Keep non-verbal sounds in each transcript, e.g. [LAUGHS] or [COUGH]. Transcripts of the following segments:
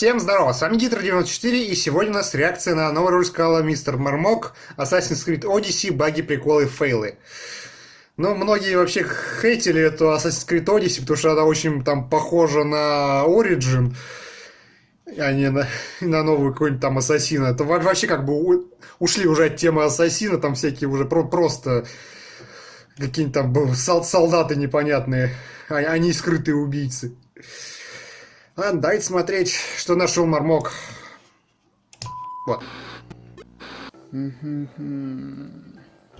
Всем здорово, с вами Гитр94, и сегодня у нас реакция на новую роль сказала Мистер Мармок, Assassin's Creed Odyssey, баги, приколы, фейлы. Ну, многие вообще хейтили эту Assassin's Creed Odyssey, потому что она очень там похожа на Origin, а не на, на новую какую-нибудь там Ассасина. Это вообще как бы ушли уже от темы Ассасина, там всякие уже про просто какие-нибудь там солдаты непонятные, а они скрытые убийцы. Ладно, давайте смотреть, что нашел Мармок. Вот.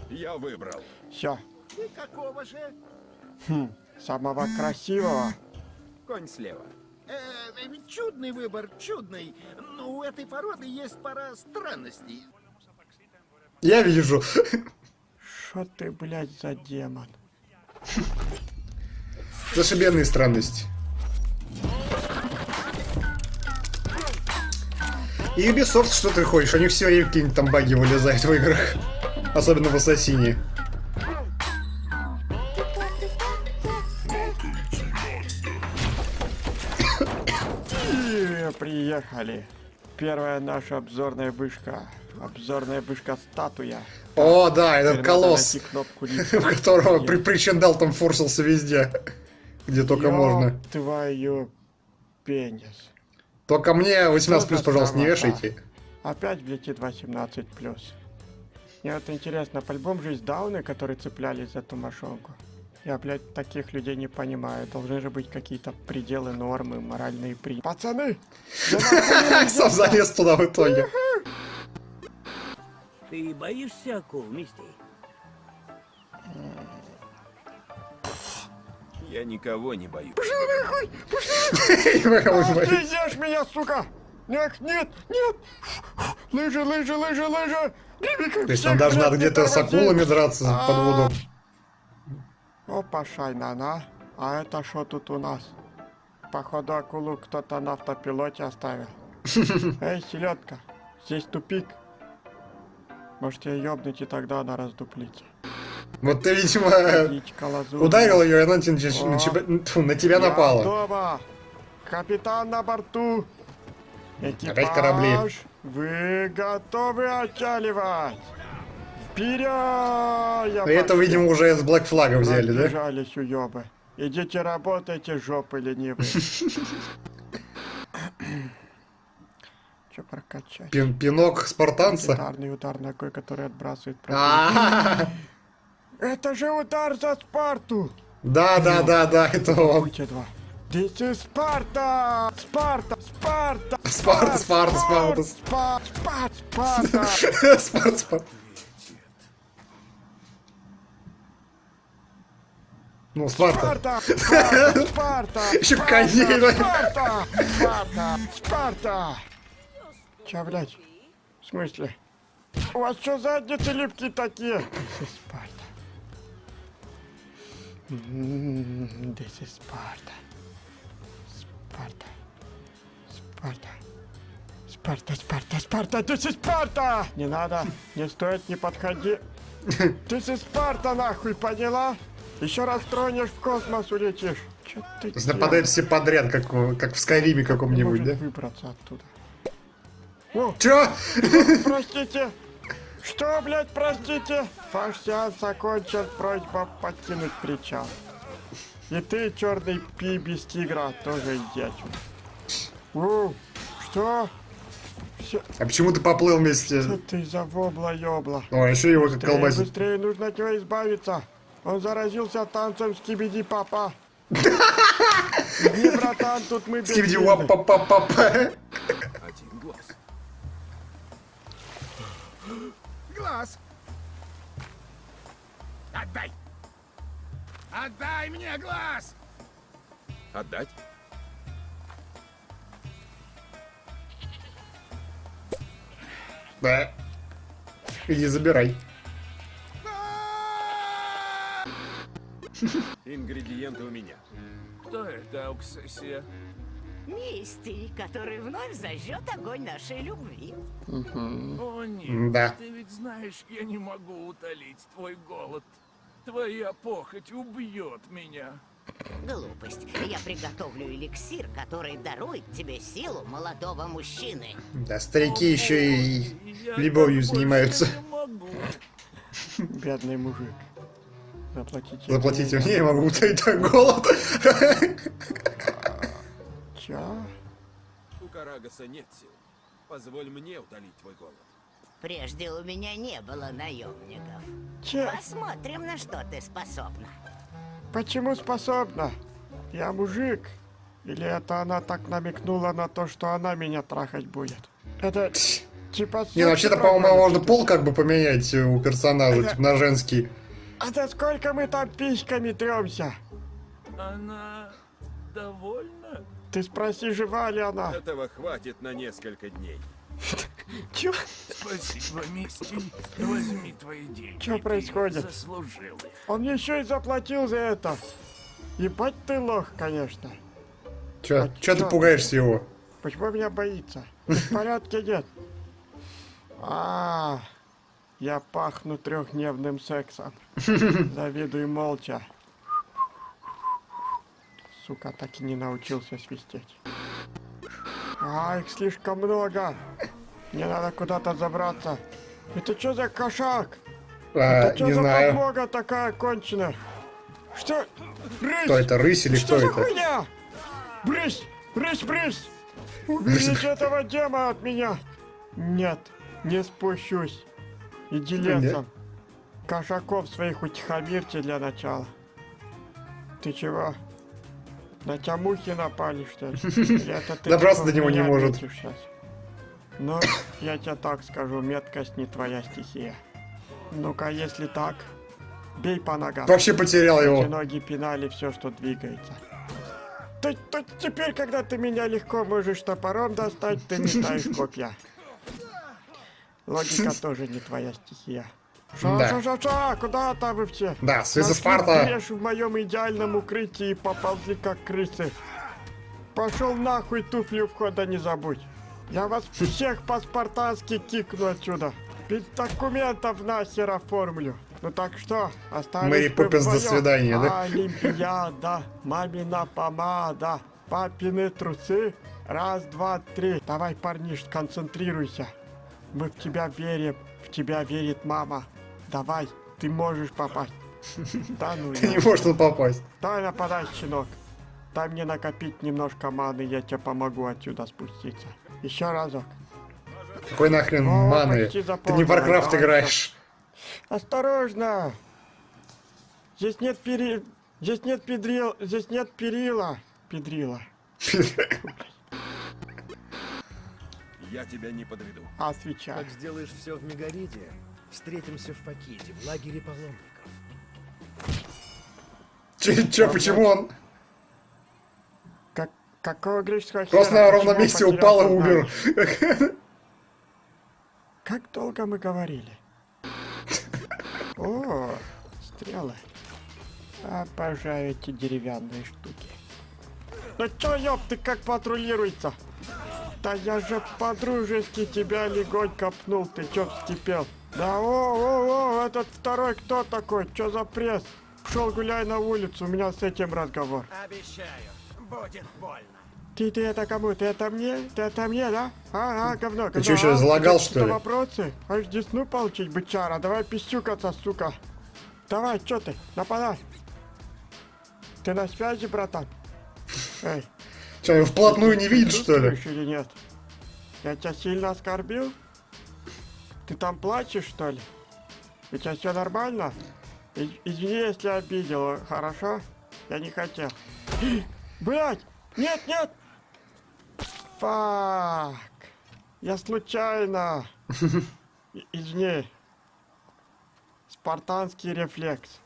Я выбрал. Все. И какого же? Хм, самого красивого. Конь слева. Э, э, чудный выбор, чудный. Но у этой породы есть пара странностей. Я вижу. Что ты, блядь, за демон? Зашибенные странности. И Ubisoft, что ты хочешь? У них все время какие-нибудь там баги вылезают в играх. Особенно в Ассасине. И приехали. Первая наша обзорная вышка. Обзорная вышка статуя. О, да, этот колосс, кнопку [LAUGHS] в которого при причиндал там форсился везде, где только Ёб можно. твою пенис. Только мне 18 плюс, пожалуйста, не вешайте. Опять влетит 18 плюс. Мне вот интересно, по-любому же есть дауны, которые цеплялись за ту мошонку. Я, блядь, таких людей не понимаю. Должны же быть какие-то пределы нормы, моральные при... Пацаны! [LAUGHS] Сам залез туда в итоге. Ты боишься акул, Мисти? Я никого не боюсь. [LAUGHS] Ты ешь меня, сука! Нет, нет, нет! Лыжи, лыжи, лыжи, лыжи! То есть нам даже надо где-то с акулами драться под воду. Опа, шайнана. А это что тут у нас? Походу акулу кто-то на автопилоте оставил. [LAUGHS] Эй, селедка, здесь тупик. Может ее ёбнуть и тогда она раздуплится. Вот ты, видимо, ударил ее, и она на тебя- на тебя- на тебя Я напала. дома. Капитан на борту. Экипаж, Опять корабли. Вы готовы отчаливать? Вперед! И это, видимо, уже с Black Flag взяли, да? Уёбы. Идите работайте, жопы ленивые. [LAUGHS] Че прокачать? Пин- Пинок спартанца. Гитарный удар ногой, который отбрасывает [LAUGHS] противника. Это же удар за Спарту! Да, да, да, да, это он. This is Спарта! Спарта! Спарта! Спарта, [LAUGHS] Спарта, Спарта. Спарта! Спарта! Спарта! Спарт, спарт. Ну, Спарта. Спарта! Спарта! [LAUGHS] Спарта! Ещё Спарта! Спарта! Спарта! Спарта! Чё, блядь? В смысле? У вас что задницы липкие такие? [LAUGHS] Спарта. М, This is Спарта. Спарта. Спарта. Спарта, Спарта, Спарта, this is Спарта! Не надо, не стоит, не подходи. This is Спарта, нахуй, поняла? Еще раз тронешь, в космос улетишь. Чё ты То все подряд, как, в- как в Скайриме каком-нибудь, да? выбраться оттуда. О, Чё? простите! Что, блядь, простите? Сеанс окончен, просьба покинуть причал. И ты, черный пи без тигра, тоже иди отсюда. Что? Всё, А почему ты поплыл вместе? что ты за вобла-ёбла? О, еще его как Быстрее, колбасит. быстрее, нужно от него избавиться. Он заразился танцем скибиди папа. [LAUGHS] Не, братан, тут мы Скибиди бессильны. уап па па па па Один глаз. Глаз! Отдай! Отдай мне глаз! Отдать? Да. Иди забирай. Ингредиенты у меня. Кто это, Ауксесия? Мисти, который вновь зажжет огонь нашей любви. О нет, Да. ты ведь знаешь, я не могу утолить твой голод. Твоя похоть убьет меня. Глупость. Я приготовлю эликсир, который дарует тебе силу молодого мужчины. Да, старики еще и Я любовью занимаются. [LAUGHS] Бедный мужик. Заплатите. Заплатите мне, я могу утолить голод. [LAUGHS] Чё? У Карагаса нет сил. Позволь мне утолить твой голод. Прежде у меня не было наемников. Че? Посмотрим, на что ты способна. Почему способна? Я мужик. Или это она так намекнула на то, что она меня трахать будет? Это типа... Не, вообще-то, по-моему, можно пол как бы поменять у персонажа, Это- типа на женский. А за сколько мы там письками тремся? Она довольна? Ты спроси, жива ли она? Этого хватит на несколько дней. [LAUGHS] Чё? Спасибо, Мисти. Возьми твои деньги. Чё происходит? Заслужил их. Он еще и заплатил за это. Ебать ты лох, конечно. Чё, А чё ты пугаешься его? Почему меня боится? [LAUGHS] В порядке нет. А, я пахну трехдневным сексом. [LAUGHS] Завидую молча. Сука, так и не научился свистеть. А, их слишком много. Мне надо куда-то забраться. Это что за кошак? А, Это что не за знаю. подмога такая конченая? Что? Рысь! Кто это, рысь или Что кто за это? хуйня? Брысь! Брысь, брысь! Уберите этого дема от меня! Нет, не спущусь. Иди лесом. Кошаков своих утихомирьте для начала. Ты чего? На тебя мухи напали, что ли? [LAUGHS] Ты Добраться типа до него не может. щас? Ну, я тебе так скажу, меткость не твоя стихия. Ну-ка, если так, бей по ногам. Вообще потерял его. ноги пинали все, что двигается. То, то теперь, когда ты меня легко можешь топором достать, ты метаешь копья. [LAUGHS] Логика тоже не твоя стихия. Ша, Да. ша, ша, ша, куда там вы все? Да, Нашли Спарта. в моем идеальном укрытии и поползли как крысы. Пошел нахуй туфли у входа не забудь. Я вас всех по-спартански кикну отсюда. Без документов нахер оформлю. Ну так что, остались Мэри Поппинс, до свидания, да? Олимпиада, мамина помада, папины трусы. Раз, два, три. Давай, парниш, концентрируйся. Мы в тебя верим, в тебя верит мама. Давай, ты можешь попасть. [LAUGHS] Да ну Ты не можешь тут попасть. Давай нападай, щенок. Дай мне накопить немножко маны, я тебе помогу отсюда спуститься. Еще разок. Какой нахрен О, маны? Ты не в Warcraft играешь. Осторожно! Здесь нет пери... Здесь нет педрил... Здесь нет перила. Педрила. Я тебя не подведу. А свеча. Как сделаешь все в Мегариде, встретимся в Факиде, в лагере паломников. Че, че, почему он Как... Какого греческого просто хера? на ровном месте упал и умер? Как долго мы говорили? О, стрелы. Обожаю эти деревянные штуки. Ну чё, ёб, ты как патрулируется? Да я же по-дружески тебя легонько пнул, ты чё вскипел? Да о, о, о, этот второй кто такой? Чё за пресс? Пшел гуляй на улицу, у меня с этим разговор. Обещаю, будет больно. Ты, ты это кому? Ты это мне? Ты это мне, да? А, а, говно, говно. чё, ещё а? залагал, что ли? вопросы? Аж десну получить, бычара. Давай писюкаться, сука. Давай, чё ты? Нападай. Ты на связи, братан? Эй, Че, его вплотную не видит, что ли? или нет? Я тебя сильно оскорбил? Ты там плачешь, что ли? У тебя все нормально? И- извини, если обидел, хорошо? Я не хотел. [GASPS] Блять! Нет, нет! Фак! Я случайно! [LAUGHS] Извини. Спартанский рефлекс.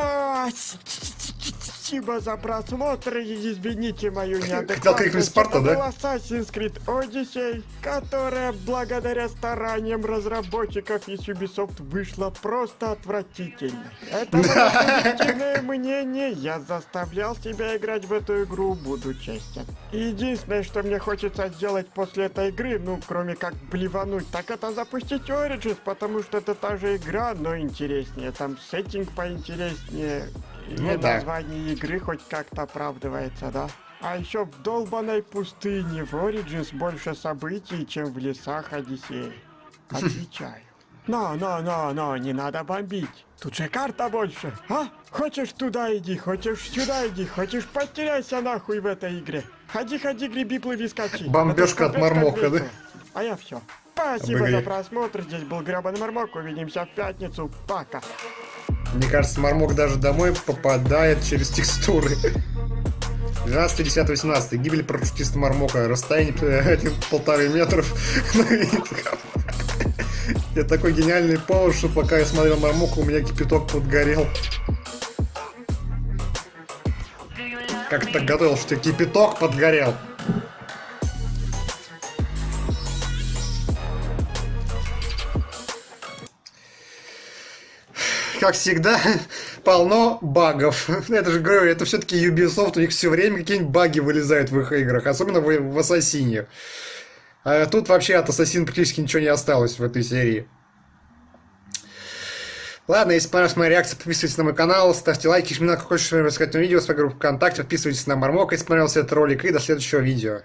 아, 진짜. Спасибо за просмотр и извините мою неадекватность. Это был Assassin's Creed Odyssey, которая благодаря стараниям разработчиков из Ubisoft вышла просто отвратительной. Это мое [LAUGHS] мнение. Я заставлял себя играть в эту игру, буду честен. Единственное, что мне хочется сделать после этой игры, ну, кроме как блевануть, так это запустить Origins, потому что это та же игра, но интереснее. Там сеттинг поинтереснее. И Ну да. название игры хоть как-то оправдывается, да? А еще в долбанной пустыне в Origins больше событий, чем в лесах Одиссеи. [LAUGHS] Отвечаю. Но, но, но, но, не надо бомбить. Тут же карта больше, а? Хочешь туда иди, хочешь сюда иди, хочешь потеряйся нахуй в этой игре. Ходи, ходи, греби, плыви, скачи. Бомбёжка Это от Мармока, да? А я все. Спасибо за просмотр. Здесь был Гребаный Мармок. Увидимся в пятницу. Пока. Мне кажется, Мармок даже домой попадает через текстуры. 12, 10, 18. Гибель парашютиста Мармока. Расстояние э, полторы метров. [LAUGHS] Ну Я такой гениальный повод, что пока я смотрел Мармока, у меня кипяток подгорел. Как ты так готовил, что кипяток подгорел? Как всегда, [LAUGHS] полно багов. [LAUGHS] Это же, говорю, это все-таки Ubisoft, у них все время какие-нибудь баги вылезают в их играх, особенно в, в Ассасине. А тут вообще от Ассасина практически ничего не осталось в этой серии. Ладно, если понравилась моя реакция, подписывайтесь на мой канал, ставьте лайки, жмите на какое-то рассказать видео, свою группу ВКонтакте, подписывайтесь на Мармока, если понравился этот ролик, и до следующего видео.